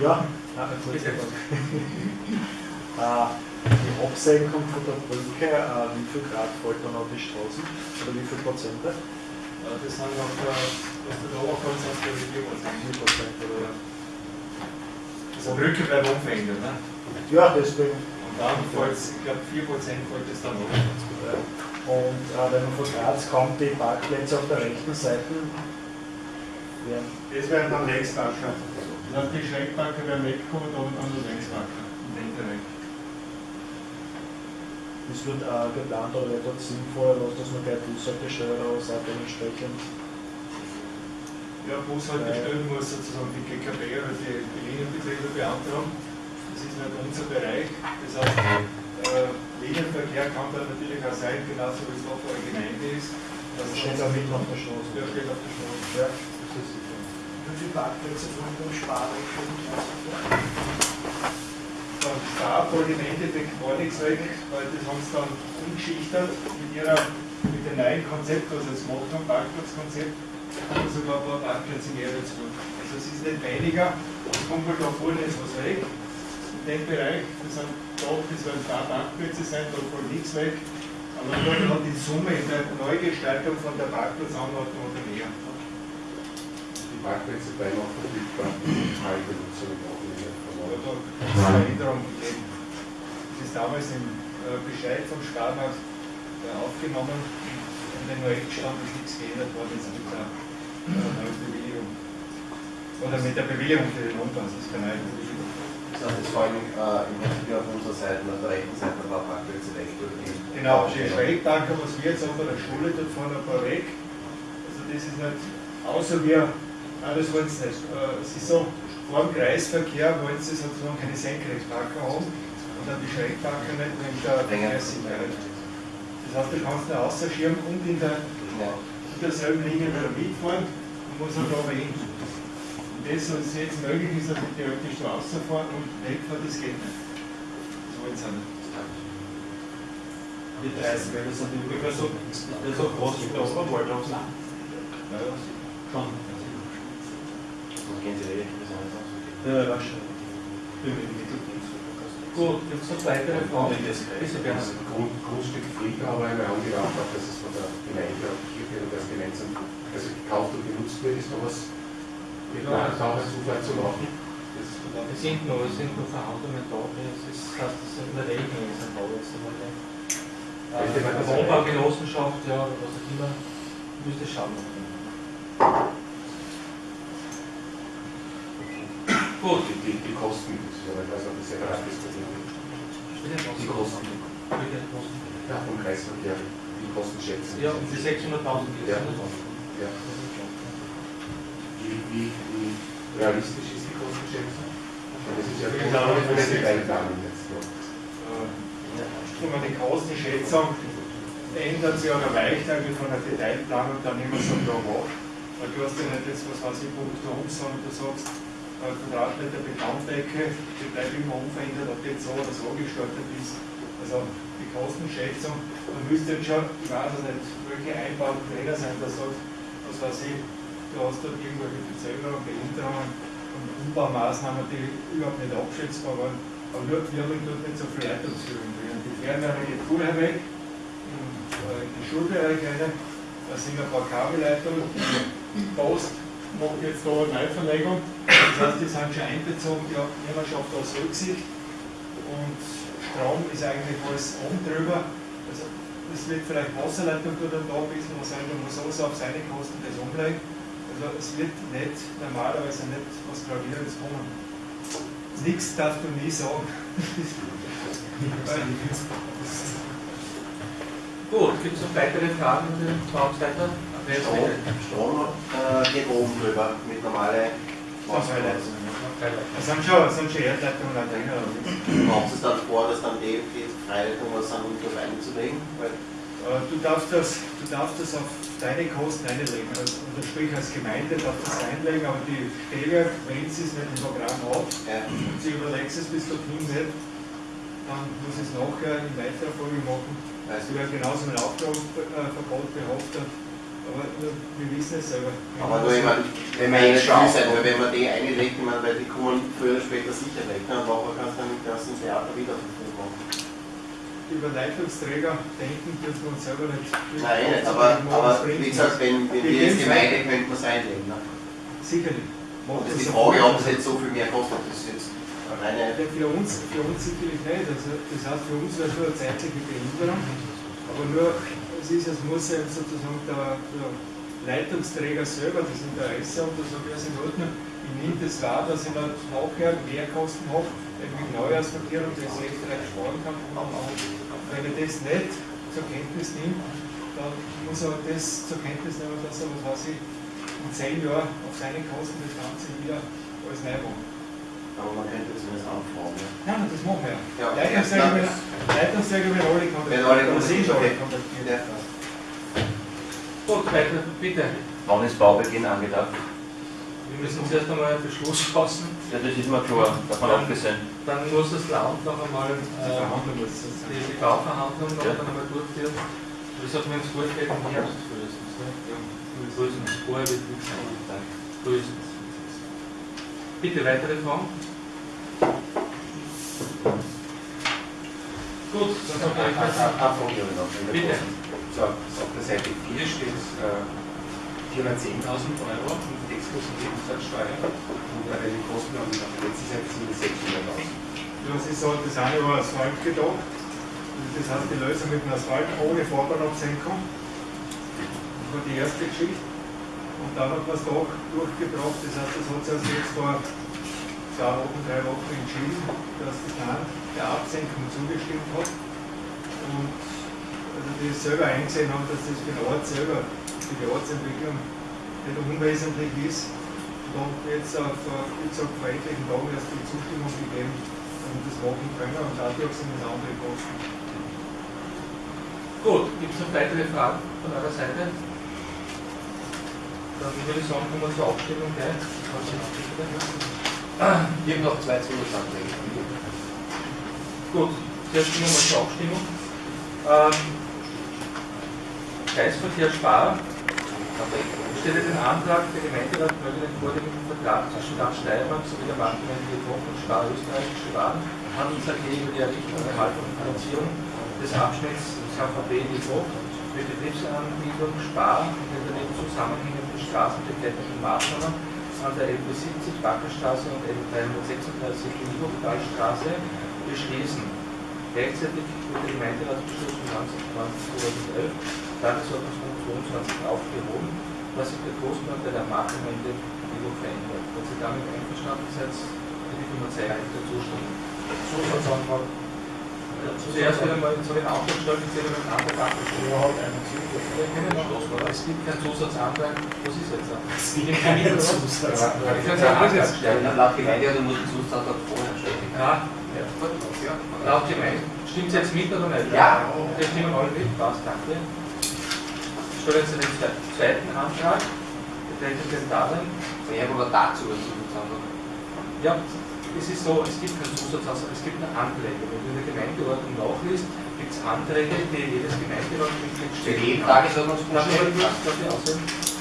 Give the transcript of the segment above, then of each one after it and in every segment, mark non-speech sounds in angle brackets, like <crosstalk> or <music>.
Ja, äh, <laughs> die Absenkung von der Brücke, äh, wie viel Grad fällt dann auf die Straßen? Oder wie viel Prozente? Äh, Das sind auf der, auf der Oberkonstanz der Regierung. 4 Prozent oder? Also Brücke bleibt unverändert. Ne? Ja, deswegen. Und dann fällt es, ich glaube 4% fällt es dann noch. Und äh, wenn man von Graz kommt, die Parkplätze auf der rechten Seite Das wären dann Längsbacker. Das heißt, die Schrägbacker werden weggekommen und dann nur Längsbacker. In dem Bereich. Das wird äh, geplant oder wird dort sinnvoll, was, dass man gleich Bushaltestelle oder was auch dementsprechend. Ja, Bushaltestellen muss sozusagen die GKB oder die, die Linienbetriebe beantragen. Das ist nicht unser Bereich. Das heißt, äh, Linienverkehr kann da natürlich auch sein, genauso wie es noch eine Gemeinde ist. Das steht auch mitten auf der Straße. Ja, steht auf der Straße. Ja. Wie viele Parkplätze von dem Sparrecht für den Beim Stab wollte im Endeffekt gar nichts weg, weil das haben sie dann umgeschichtet mit, ihrer, mit dem neuen Konzept, was sie jetzt gemacht haben, Parkplatzkonzept, haben sie sogar ein paar Parkplätze mehr dazu. Also es ist nicht weniger, es kommt halt da vorne ist was weg. In dem Bereich, das sind da, das werden zwei Parkplätze sein, da fällt nichts weg. Aber nur dann die Summe in der Neugestaltung von der Parkplatzanordnung mehr. Parkplätze bleiben auch verfügbar. Freie Benutzung auch mehr Aber verloren. es eine Änderung gegeben. Das ist damals im äh, Bescheid vom Sparmarkt äh, aufgenommen und in den Rechtsstand ist nichts geändert worden jetzt mit der äh, neuen Bewilligung. Oder mit der Bewilligung für den Umbau, das ist keine neue Bewilligung. Das heißt, es fallen äh, im Prinzip auf unserer Seite, auf der rechten Seite ein paar Parkplätze weg. Genau, die Schrägtanker, was wir jetzt haben bei der Schule, dort fahren ein paar weg. Also das ist nicht, außer wir, nein, das wollen sie nicht. Äh, ist so, vor dem Kreisverkehr wollen sie sozusagen keine Senkrechtparker haben und dann die Schrägtanker nicht wegen der Verkehrssicherheit. Das heißt, du kannst da außerschirmen und in, der, in derselben Linie wieder mitfahren und muss halt aber hin. Und das, was jetzt möglich ist, dass ich theoretisch so rausfahren und wegfahren, das geht nicht. Das wollen sie nicht. Die 30 Meter sind ungefähr so, das ist so groß wie der Oberwaldhof. Ja, ja. Schon. Und gehen Sie wirklich bis einfach. Ja, wahrscheinlich. Gut, gibt es noch weitere Fragen? Bitte, Das Bernhard. Grund, Grundstück mir angedacht, habe, dass es von der Gemeinde auch Kirche und das gemeinsam also gekauft und genutzt wird, ist noch was mit Ja. einer Taucherzufahrt zu machen. Das Es sind noch, es sind noch Verhandlungen da, das ist, heißt, das sind eine Regelung, das sind jetzt einmal das Wohnbaugenossenschaft, ja, oder was auch immer, müsste schauen. Gut. die, die, die Kosten, das ist aber ich weiß nicht, ob das separat wird. Die Kosten ja, vom Kreisverkehr, die Kosten schätzen. Ja, um die 600.000 geht Ja. Ja. Wie, wie, wie realistisch ist die Kostenschätzung? Das ist ja die ist- Detailplanung jetzt. Wenn man die Kostenschätzung ändert sich oder weicht eigentlich von der Detailplanung dann immer so da hoch. Weil du hast ja nicht jetzt, was weiß ich, Punkt um, sondern du sagst, Quadratmeter Betondecke, die bleibt immer unverändert, ob die jetzt so oder so gestaltet ist. Also die Kostenschätzung, man müsste jetzt schon, ich weiß es nicht, welche Einbauten drinnen sein, da sagt, was weiß ich, du hast dort irgendwelche Verzögerungen, Behinderungen und Umbaumaßnahmen, die überhaupt nicht abschätzbar waren. Aber nur, wir haben dort nicht so viel Leitungsführung drin. Die Fernwärme geht vorher weg, in, äh, in den Schulbereich rein, da sind ein paar Kabelleitungen, Post jetzt da eine Neuverlegung, das heißt, die sind schon einbezogen, die Firma aus Rücksicht und Strom ist eigentlich alles oben drüber. Also es wird vielleicht Wasserleitung dort und da ein bisschen was sein, da muss alles auf seine Kosten das umlegen. Also es wird nicht normalerweise nicht was Gravierendes kommen. Nichts darfst du nie sagen. Gut, gibt es noch weitere Fragen an den Bauleiter? Strom, äh, geht oben drüber mit normale Wasserleitungen. Es sind schon, es sind schon Erdleitungen auch drin. nicht. Kommt es dann vor, dass dann die, die Freileitung was an unter reinzulegen? Weil Äh, Du darfst das, du darfst das auf deine Kosten einlegen. Also, oder sprich als Gemeinde darfst das einlegen, aber die Stelle, wenn sie es nicht im Programm hat, ja, und sie überlegst es bis dorthin nicht, dann muss es nachher in weiterer Folge machen. Sie du, werden genauso mit Aufgabenverbot behaftet. Aber nur, wir wissen es selber. Aber nur, ich meine, wenn wir eh nicht viel sein, weil wenn man die einlegt, ich meine, weil die kommen früher oder später sicher weg, ne? und nachher kannst du dann im ganzen Theater wieder machen. Über Leitungsträger denken dürfen wir uns selber nicht. Nein, nicht, aber, aber wie gesagt, wenn, wenn wir als Gemeinde könnten wir es einlegen. Ne? Sicherlich. Und das ist die Frage, ob es jetzt so viel mehr kostet. Das ist jetzt reine. Ja, für, uns, für uns sicherlich nicht. Also, das heißt, für uns wäre es nur eine zeitliche Behinderung. Aber nur, es, ist, es muss ja sozusagen der, der Leitungsträger selber das Interesse haben, da sage ich, also in Ordnung, ich nehme das wahr, dass ich dann nachher Mehrkosten habe, wenn ich Neuausverkehr und das recht recht sparen kann. Wenn er das nicht zur Kenntnis nimmt, dann muss er das zur Kenntnis nehmen, dass er, was weiß ich, in zehn Jahren auf seine Kosten das Ganze wieder alles neu macht. Aber man könnte zumindest anfragen. Nein, das machen wir. Ja. Leitungsträger werden alle Wenn alle kontaktiert. Ja. Gut, weiter, bitte. Wann ist Baubeginn angedacht? Wir müssen zuerst einmal einen Beschluss fassen, Ja, das ist mir klar, davon abgesehen. dann muss das Land noch einmal Die äh, die, die Bauverhandlung noch Ja. einmal durchführen. Das hat mir ins geht im Herbst frühestens. Ne? Frühestens, vorher wird nichts sein. Frühestens. Bitte, weitere Fragen? Gut, dann ich habe ich noch. wenn Bitte. das- So, auf der Seite 4 steht äh, 410.000 Euro und die Exklusivumsatzsteuer und äh, die Kosten auf der letzten Seite sind 600.000. Ja, Sie sagen, das eine über Asphalt gedacht. Das heißt, die Lösung mit dem Asphalt ohne Vorbahnabsenkung. Das war die erste Geschichte. Und dann hat man es doch durchgebracht. Das heißt, das hat sich also jetzt vor zwei Wochen, drei Wochen entschieden, dass das Land der Absenkung zugestimmt hat. Und also die selber eingesehen haben, dass das für den Ort selber, für die Ortsentwicklung nicht unwesentlich ist. Und jetzt auf, wie gesagt, vor etlichen Tagen erst die Zustimmung gegeben, und das machen können und dadurch sind es andere Kosten. Gut, gibt es noch weitere Fragen von eurer Seite? Dann würde ich sagen, kommen wir zur Abstimmung gleich. Wir haben noch zwei Zusatzanträge. Gut, zuerst kommen wir zur Abstimmung. Ähm, Kreisverkehr Spar. Ich stelle den Antrag, der Gemeinderat möge den vorliegenden Vertrag zwischen Land Steiermark sowie der Bankgemeinde Jedoch und Spar Österreichische Waren Handels AG über die Errichtung, Erhaltung und Finanzierung des Abschnitts KVB Jedoch für Betriebsanbietung Spar und zusammenhängenden straßenbegleitenden Maßnahmen an der LB 70 Backerstraße und LB 336 Niedertalstraße beschließen. Gleichzeitig wird der Gemeinderatsbeschluss 19. 2011 Tagesordnungspunkt 22 aufgehoben, was sich der Großmarkt der Marktgemeinde jedoch verändert. Wenn Sie damit einverstanden seid, bitte ich um eine zeitliche Zustimmung. Zusatzantrag. Zuerst wieder mal so den Antrag stellen, ich sehe den Antrag abgestimmt. Es gibt keinen Zusatzantrag. Was ist jetzt? <laughs> Es gibt keinen Zusatzantrag. Ich kann es auch anders stellen. Laut Gemeinde er nur den Zusatzantrag vorher stellen. Ja, laut Gemeinde. Stimmt es jetzt mit oder nicht? Ja. Wir stimmen alle mit. Passt, danke. Ich stelle jetzt den zwe- zweiten Antrag. Betreffend den Darlehen. Ich habe aber dazu einen Zusatzantrag. Ja, es ist so, es gibt keinen Zusatz, es gibt nur Anträge. Wenn du in der Gemeindeordnung nachliest, gibt es Anträge, die jedes Gemeinderatmitglied Für stellen kann.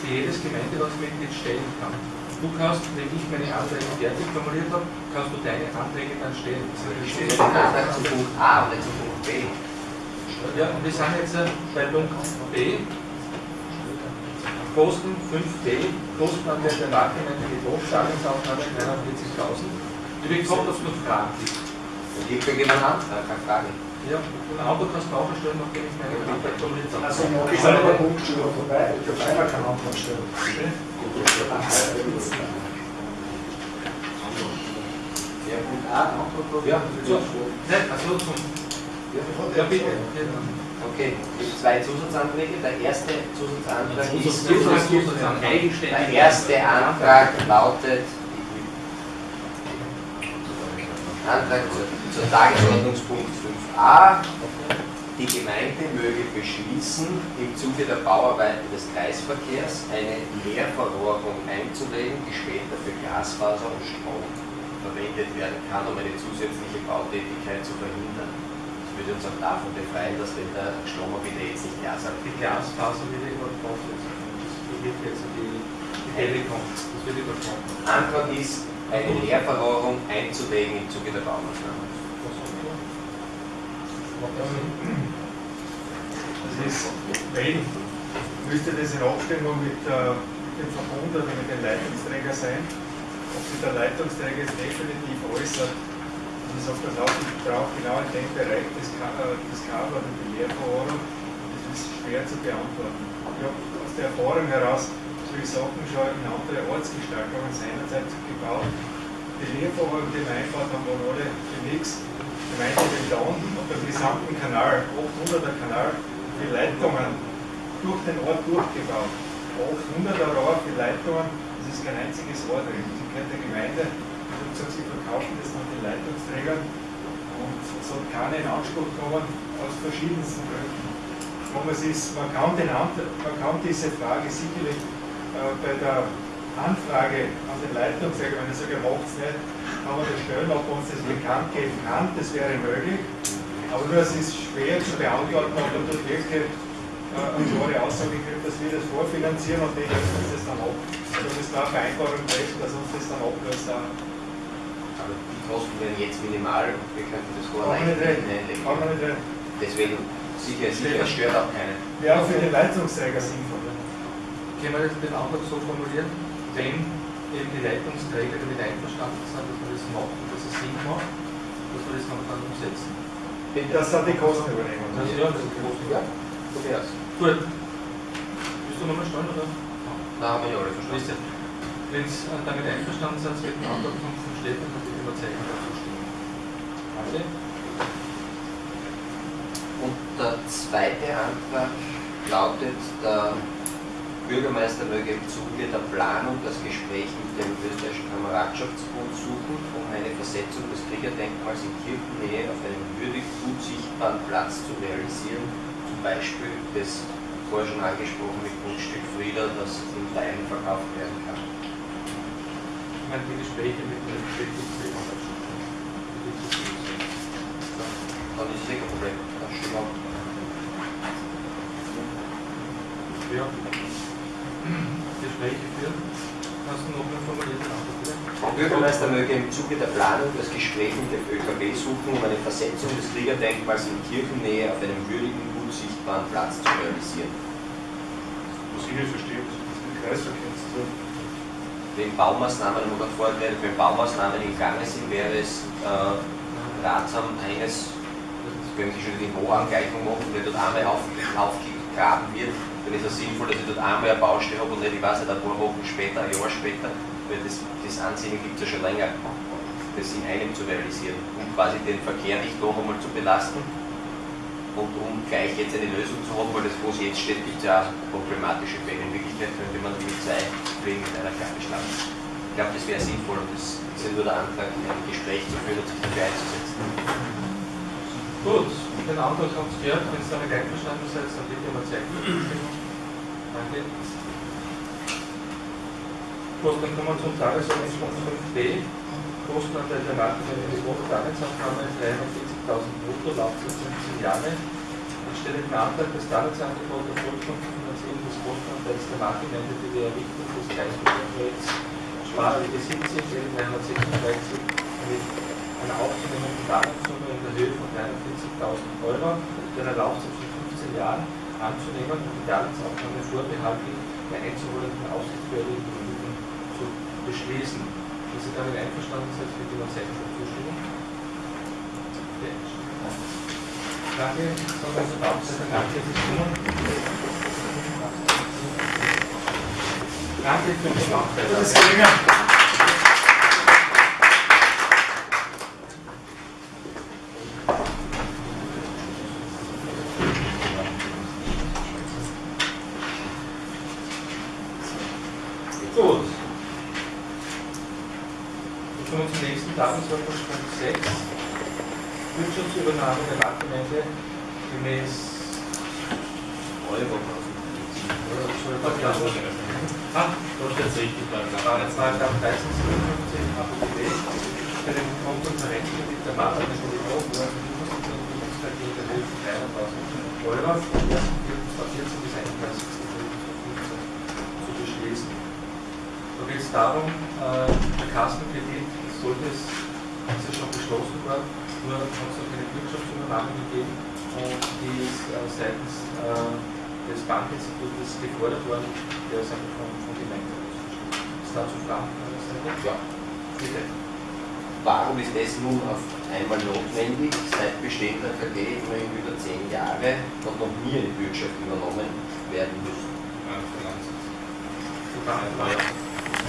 Die jedes Gemeinderatsmitglied stellen kann. Du kannst, wenn ich meine Anträge fertig formuliert habe, kannst du deine Anträge dann stellen. Das ist Antrag zu Punkt A und nicht zu Punkt B. Ja, und wir sind jetzt äh, bei Punkt B. Kosten 5D, Kostenanteil der Marktgemeinde Gebot, Darlehensaufnahme 49.000. Ich bin gefragt, ob es noch Fragen gibt. Und ich kriege einen Antrag, keine Frage. Ja, und Auto kannst du auch stellen, nachdem ich meine Anträge formuliert habe. Also ist aber der Punkt schon vorbei. Ich darf einmal keinen Antrag stellen. Ja, Punkt A, Antrag. Ja, so. Nein, also zum. Ja, bitte. Okay, es gibt zwei Zusatzanträge. Der erste Zusatzantrag ist. Zusatzantrag. Der erste Antrag lautet. Antrag zur, Tagesordnungspunkt 5a. Die Gemeinde möge beschließen, im Zuge der Bauarbeiten des Kreisverkehrs eine Leerverrohrung einzulegen, die später für Glasfaser und Strom verwendet werden kann, um eine zusätzliche Bautätigkeit zu verhindern. Das würde uns auch davon befreien, dass wenn der Strom bitte jetzt nicht Glas hat. Die Glasfaser wird irgendwann draufsetzen. wird jetzt die, Telekom? Das wird übersprungen. Antrag ist, eine Leerverrohrung einzulegen im Zuge der Baumaßnahme. Das ist, wenn, müsste das in Abstimmung mit, äh, mit dem Verbund oder mit dem Leitungsträger sein, ob sich der Leitungsträger jetzt definitiv äußert. Und ich sage das ich brauche genau in dem Bereich das, Ka- äh, Kabel oder die Leerverrohrung. Das ist schwer zu beantworten. Ich habe aus der Erfahrung heraus solche Sachen schon in andere Ortsgestaltungen seinerzeit gebaut. Die Leerverrohrung, die wir eingebaut haben, waren alle für nichts. Die meinte Beton und beim gesamten Kanal, 800er Kanal, die Leitungen durch den Ort durchgebaut. 800er Rohr für Leitungen, das ist kein einziges Rohr drin. Sie kennt der Gemeinde, habe gesagt, sie verkaufen das an den Leitungsträgern und es hat keiner in Anspruch genommen, aus verschiedensten Gründen. Den, man kann diese Frage sicherlich äh, bei der Anfrage an den Leitungsträger, wenn ich sage, macht es nicht, kann man das stellen, ob man uns das bekannt geben kann, das wäre möglich. Aber nur es ist schwer zu beantworten, ob man dort wirklich äh, eine klare Aussage gibt, dass wir das vorfinanzieren und die lösen uns das dann ab. Also das war eine Vereinbarung treffen, dass uns das dann ablöst. Aber die Kosten wären jetzt minimal und wir könnten das vorher einlegen. Deswegen sicher, sicher, stört auch keinen. Auch für den Leitungsträger sinnvoll. Können wir das den Antrag so formulieren, wenn eben die Leitungsträger damit einverstanden sind, dass wir das machen, dass es Sinn macht, dass wir das dann, dann umsetzen? Dass dann die Kosten übernehmen. Das ist ja, das ist groß. Ja, so wär's. Gut. Willst du nochmal stellen, oder? Da haben wir ja alle verstanden. Wenn Sie damit einverstanden sind, mit dem Antrag von Stefan, dann bitte immer Zeichen dazu stimmen. Alle? Und der zweite Antrag lautet, der Bürgermeister möge im Zuge der Planung das Gespräch mit dem österreichischen Kameradschaftsbund suchen, um eine Versetzung des Kriegerdenkmals in Kirchennähe auf einem würdig gut sichtbaren Platz zu realisieren, zum Beispiel das vorher schon angesprochene Grundstück Frieder, das in Teilen verkauft werden kann. Ich meine, die Gespräche mit den Beschäftigten. Dann ist es eh kein Problem. Stimmen wir ab. Ja. Gespräche führen. Hast du noch eine formulierte Antwort, bitte? Der Bürgermeister möge im Zuge der Planung das Gespräch mit dem ÖKB suchen, um eine Versetzung des Kriegerdenkmals in Kirchennähe auf einem würdigen, gut sichtbaren Platz zu realisieren. Muss ich nicht verstehen, was das mit Kreisverkehr zu tun Wenn Baumaßnahmen, vorher geredet, wenn Baumaßnahmen im Gange sind, wäre es äh, ratsam, eines, wenn Sie schon die Niveauangleichung machen, wenn dort einmal auf, aufgegraben wird, dann ist es sinnvoll, dass ich dort einmal eine Baustelle habe und nicht, ich weiß nicht, ein paar Wochen später, ein Jahr später, weil das, das Ansehen gibt es ja schon länger, das in einem zu realisieren, um quasi den Verkehr nicht noch einmal zu belasten und um gleich jetzt eine Lösung zu haben, weil das, wo es jetzt steht, gibt es ja problematische Fälle. In Wirklichkeit könnte man die zwei Fliegen mit einer Klappe schlagen. Ich glaube, das wäre sinnvoll und das ist ja nur der Antrag, ein Gespräch zu führen und sich dafür einzusetzen. Gut, den Antrag haben Sie gehört. Wenn Sie damit einverstanden seid, dann bitte mal Zeichen. Danke. Gut, dann kommen wir zum Tagesordnungspunkt 5b. Kostenanteil der des Darlehensabnahme 340.000 brutto, Laufzeit 15 Jahre. Ich stelle den Antrag, das Darlehensangebot erfolgt von der Finanzierung des Kostenanteils der für die Errichtung des Kreisbetriebsprojekts Sparwege 17 336 mit einer aufzunehmenden Darlehenssumme in der Höhe von 43.000 Euro mit einer Laufzeit von 15 Jahren anzunehmen und die Darlehensabnahme vorbehaltlich der einzuholenden Vermögen zu beschließen. Wenn Sie damit einverstanden sind, bitte Zeichen für Zustimmung. Okay. Danke, sondern zur Abseite. Danke fürs Kommen. Danke für ist geringer. Gut. Wir kommen zum nächsten Tagesordnungspunkt 6. Wirtschaftsübernahme der Marktgemeinde gemäß Euro. Ah, da steht richtig. Paragraph 1357 ABB für den Marktgemeinde die Hochwürfe in der von 300.000 Euro vom 1.4. bis 31.05.2015 zu beschließen. Da geht es darum, äh, der Kassenkredit sollte es, ist ja schon beschlossen worden, nur hat es noch keine Wirtschaftsübernahme gegeben und die ist äh, seitens äh, des Bankinstitutes gefordert worden, der ist einfach von, Gemeinden ausgestellt. Ist dazu Fragen Seite? Ja. Bitte. Warum ist das nun auf einmal notwendig? Seit Bestehen der KG immerhin über zehn Jahre hat noch nie eine Bürgschaft übernommen werden müssen. Ja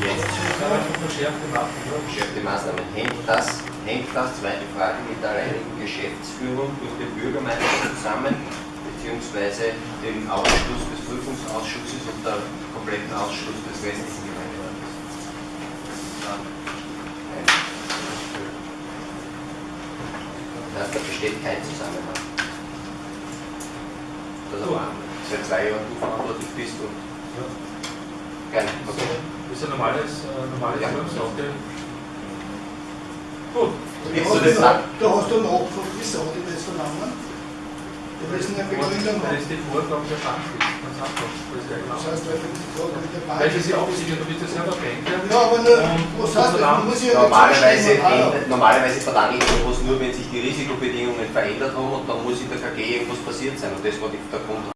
Jetzt verschärfte Maßnahmen. Hängt das, hängt das, zweite Frage, mit der alleinigen Geschäftsführung durch den Bürgermeister zusammen, beziehungsweise dem Ausschluss des Prüfungsausschusses und der kompletten Ausschluss des restlichen Gemeinderates? Das heißt, da besteht kein Zusammenhang. Dass du seit zwei Jahren du verantwortlich bist und Ja. gerne. Das ist ein normales, äh, normales Ja. Wirksache. Gut. Willst Da du das sagen? hast du nachgefragt, wieso hat die das vernommen? Das ist eine Begründung. Weil es die Vorgaben der Bank ist. Das ist ja. Das heißt, weil die Frage mit der Bank. Weil sie sich absichern, du bist ja selber Banker. Ja, aber nur, was heißt das? Man muss ja Normalerweise, ändert, normalerweise verlange ich sowas nur, wenn sich die Risikobedingungen verändert haben und dann muss in der KG irgendwas passiert sein. Und das war der Grund,